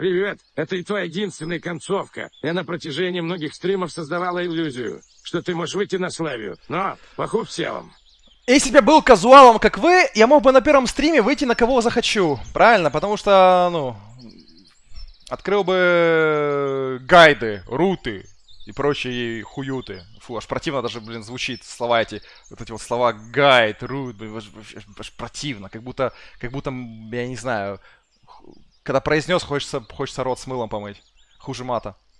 Привет. Это и твоя единственная концовка. Я на протяжении многих стримов создавала иллюзию, что ты можешь выйти на Славию. Но, похуй всем. Если бы я был казуалом, как вы, я мог бы на первом стриме выйти на кого захочу. Правильно? Потому что, ну, открыл бы гайды, руты и прочие хуюты. Фу, аж противно даже, блин, звучит слова эти, вот эти вот слова гайд, рут, блин, аж, аж- аж противно. Как будто, как будто, я не знаю, когда произнес, хочется, хочется рот с мылом помыть. Хуже мата.